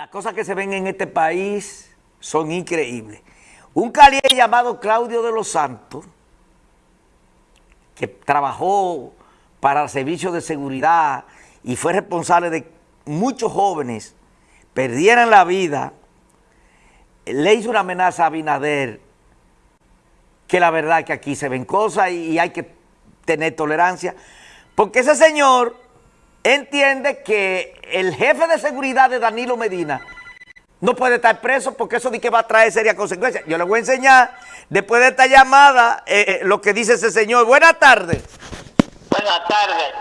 Las cosas que se ven en este país son increíbles. Un caliente llamado Claudio de los Santos, que trabajó para el servicio de seguridad y fue responsable de muchos jóvenes perdieran la vida, le hizo una amenaza a Abinader, que la verdad que aquí se ven cosas y hay que tener tolerancia, porque ese señor entiende que el jefe de seguridad de Danilo Medina no puede estar preso porque eso de que va a traer serias consecuencias. Yo le voy a enseñar, después de esta llamada, eh, eh, lo que dice ese señor. Buenas tardes. Buenas tardes.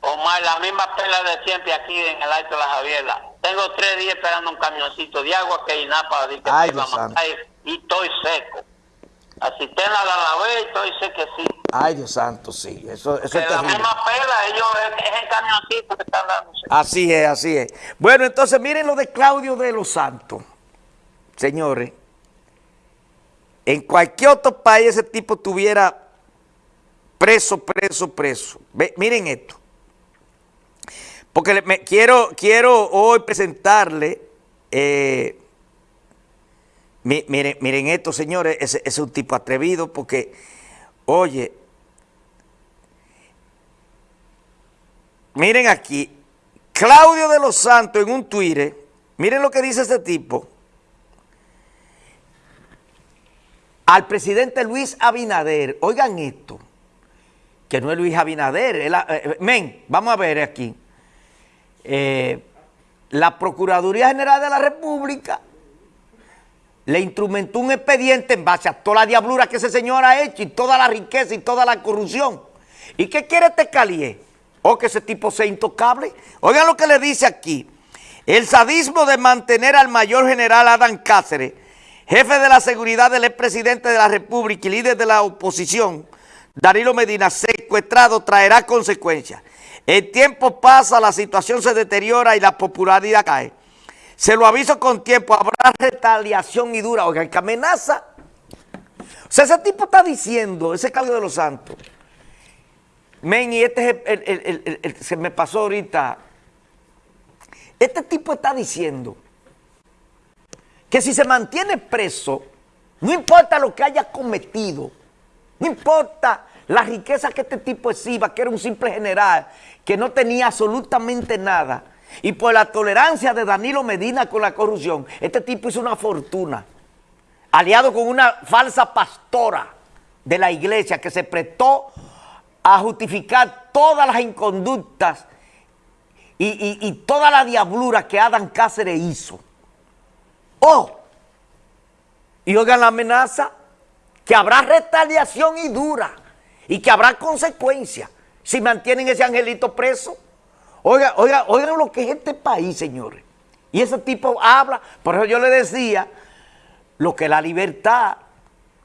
Omar, la misma pela de siempre aquí en el Alto de la Javiera. Tengo tres días esperando un camioncito de agua que hay nada para decir que va a matar y estoy seco. Así te la la y estoy sí. Ay, Dios santo, sí. Eso, eso es la misma pela, ellos es, el camioncito que están dándose. Así es, así es. Bueno, entonces miren lo de Claudio de los Santos. Señores, en cualquier otro país ese tipo tuviera preso, preso, preso. Ve, miren esto. Porque me, quiero, quiero hoy presentarle, eh, mi- miren, miren esto, señores, ese es un tipo atrevido porque, oye, Miren aquí, Claudio de los Santos en un Twitter, miren lo que dice este tipo. Al presidente Luis Abinader, oigan esto, que no es Luis Abinader, es la- eh, men, vamos a ver aquí. Eh, la Procuraduría General de la República le instrumentó un expediente en base a toda la diablura que ese señor ha hecho y toda la riqueza y toda la corrupción. ¿Y qué quiere este calié? O que ese tipo sea intocable. Oigan lo que le dice aquí. El sadismo de mantener al mayor general Adán Cáceres, jefe de la seguridad del expresidente de la República y líder de la oposición, Danilo Medina, secuestrado, traerá consecuencias. El tiempo pasa, la situación se deteriora y la popularidad cae. Se lo aviso con tiempo, habrá retaliación y dura. Oigan, que amenaza. O sea, ese tipo está diciendo, ese Claudio de los Santos. Men, y este es el, el- se me pasó ahorita. Este tipo está diciendo que si se mantiene preso, no importa lo que haya cometido, no importa la riqueza que este tipo exhiba, que era un simple general, que no tenía absolutamente nada, y por la tolerancia de Danilo Medina con la corrupción, este tipo hizo una fortuna, aliado con una falsa pastora de la iglesia que se prestó a justificar todas las inconductas y, y- toda la diablura que Adán Cáceres hizo. Oh, y oigan la amenaza, que habrá retaliación y dura, y que habrá consecuencias si mantienen ese angelito preso. Oigan, oigan, oigan lo que es este país, señores. Y ese tipo habla, por eso yo le decía, lo que la libertad,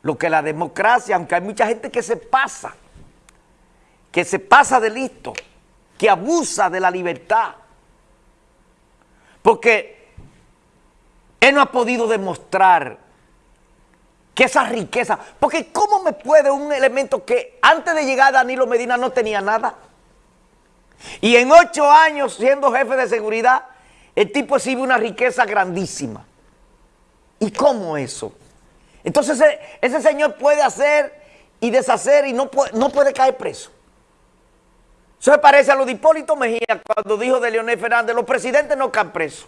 lo que la democracia, aunque hay mucha gente que se pasa, que se pasa de listo, que abusa de la libertad. Porque él no ha podido demostrar que esa riqueza, porque ¿cómo me puede un elemento que antes de llegar a Danilo Medina no tenía nada? Y en ocho años siendo jefe de seguridad, el tipo exhibe una riqueza grandísima. ¿Y cómo eso? Entonces ese, señor puede hacer y deshacer y no puede, no puede caer preso. Eso se parece a lo de Hipólito Mejía cuando dijo de Leonel Fernández, los presidentes no caen presos.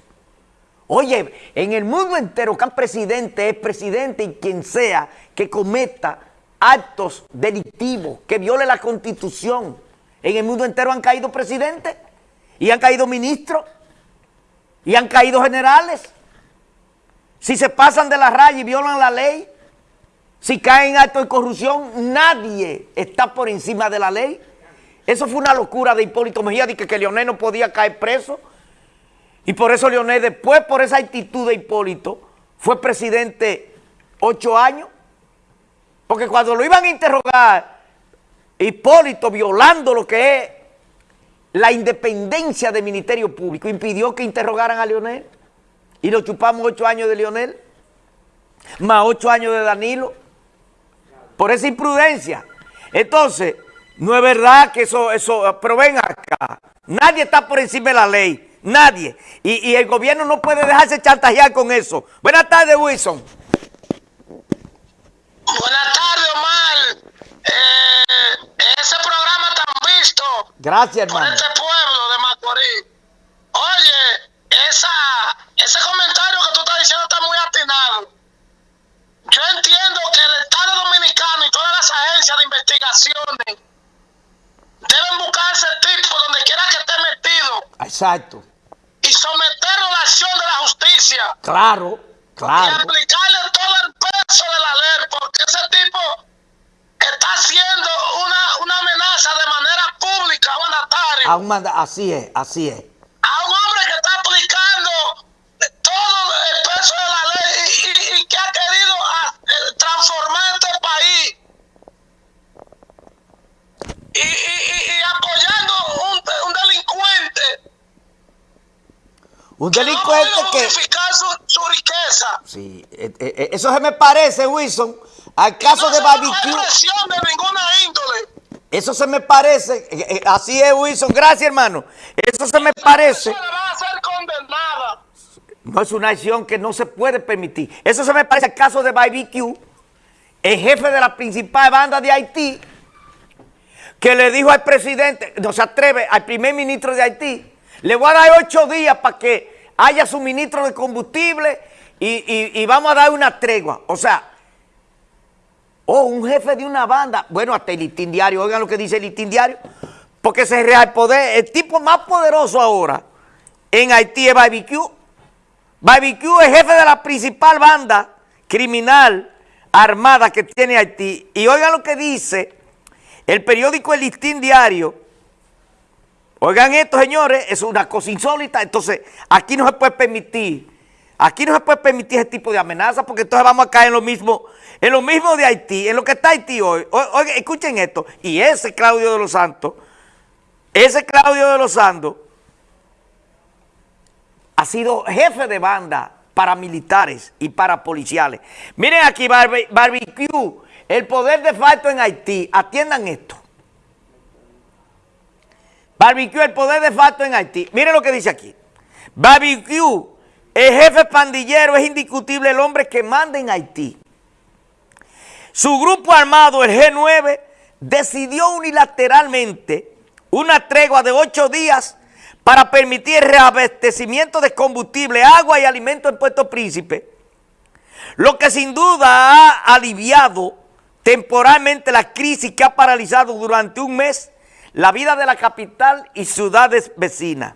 Oye, en el mundo entero, cada presidente es presidente y quien sea que cometa actos delictivos, que viole la constitución. En el mundo entero han caído presidentes y han caído ministros y han caído generales. Si se pasan de la raya y violan la ley, si caen en actos de corrupción, nadie está por encima de la ley. Eso fue una locura de Hipólito Mejía, de que, que Leonel no podía caer preso. Y por eso Leonel, después por esa actitud de Hipólito, fue presidente ocho años. Porque cuando lo iban a interrogar, Hipólito, violando lo que es la independencia del Ministerio Público, impidió que interrogaran a Leonel. Y lo chupamos ocho años de Leonel, más ocho años de Danilo, por esa imprudencia. Entonces, no es verdad que eso, eso, pero ven acá, nadie está por encima de la ley. nadie. Y, y el gobierno no puede dejarse chantajear con eso. Buenas tardes, Wilson. Buenas tardes, Omar. Eh, ese programa tan visto Gracias, por hermano. este pueblo de Macorís. Oye, esa, ese comentario que tú estás diciendo está muy atinado. Yo entiendo que el Estado Dominicano y todas las agencias de investigaciones Exacto. y someterlo a la acción de la justicia. Claro, y claro. aplicarle todo el peso de la ley, porque ese tipo está haciendo una, una amenaza de manera pública, mandatario, A un manda- así es, así es. a un hombre que está aplicando todo el peso de la ley y, y- y que ha querido ah, eh, transformar este país. Y, y- y- y apoyando un, un delincuente Un que no delincuente puede que... justificar su, su riqueza. Sí, eh, eh, eh, eso se me parece, Wilson, al caso no de barbecue. presión de ninguna índole. Eso se me parece, eh, así es, Wilson. Gracias, hermano. Eso se me parece. persona va a ser condenada. No es una acción que no se puede permitir. Eso se me parece al caso de BBQ, el jefe de la principal banda de Haití, que le dijo al presidente, no se atreve, al primer ministro de Haití, le voy a dar ocho días para que haya suministro de combustible y, y- vamos a dar una tregua. O sea, oh, un jefe de una banda, bueno, hasta el listín diario, oigan lo que dice el listín diario, porque se real poder, el tipo más poderoso ahora en Haití es BBQ. BBQ es jefe de la principal banda criminal armada que tiene Haití. Y oigan lo que dice el periódico El Listín Diario. Oigan esto, señores, es una cosa insólita. Entonces, aquí no se puede permitir, aquí no se puede permitir ese tipo de amenazas porque entonces vamos a caer en lo mismo, en lo mismo de Haití, en lo que está Haití hoy. Oigan, escuchen esto. Y ese Claudio de los Santos, ese Claudio de los Santos, ha sido jefe de banda paramilitares y parapoliciales. Miren aquí, barbe- barbecue, el poder de facto en Haití. Atiendan esto. Barbecue, el poder de facto en Haití. Miren lo que dice aquí. Barbecue, el jefe pandillero, es indiscutible el hombre que manda en Haití. Su grupo armado, el G9, decidió unilateralmente una tregua de ocho días para permitir reabastecimiento de combustible, agua y alimentos en Puerto Príncipe, lo que sin duda ha aliviado temporalmente la crisis que ha paralizado durante un mes la vida de la capital y ciudades vecinas.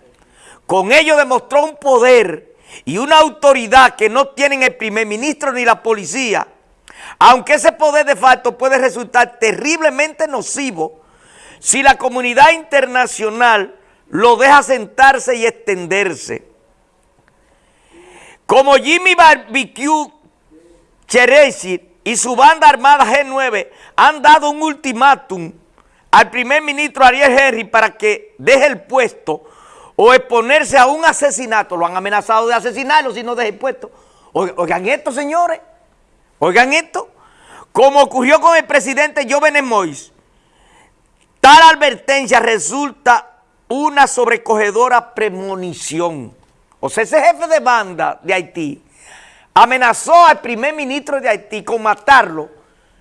Con ello demostró un poder y una autoridad que no tienen el primer ministro ni la policía, aunque ese poder de facto puede resultar terriblemente nocivo si la comunidad internacional lo deja sentarse y extenderse. Como Jimmy Barbecue Cheresi y su banda armada G9 han dado un ultimátum al primer ministro Ariel Henry para que deje el puesto o exponerse a un asesinato. Lo han amenazado de asesinarlo si no deja el puesto. Oigan, esto, señores. Oigan esto. Como ocurrió con el presidente Jovenel Moïse, tal advertencia resulta una sobrecogedora premonición. O sea, ese jefe de banda de Haití amenazó al primer ministro de Haití con matarlo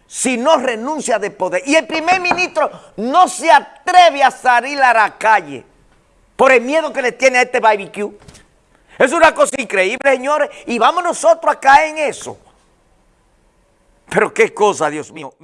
si no renuncia de poder. Y el primer ministro no se atreve a salir a la calle por el miedo que le tiene a este barbecue. Es una cosa increíble, señores, y vamos nosotros a caer en eso. Pero qué cosa, Dios mío.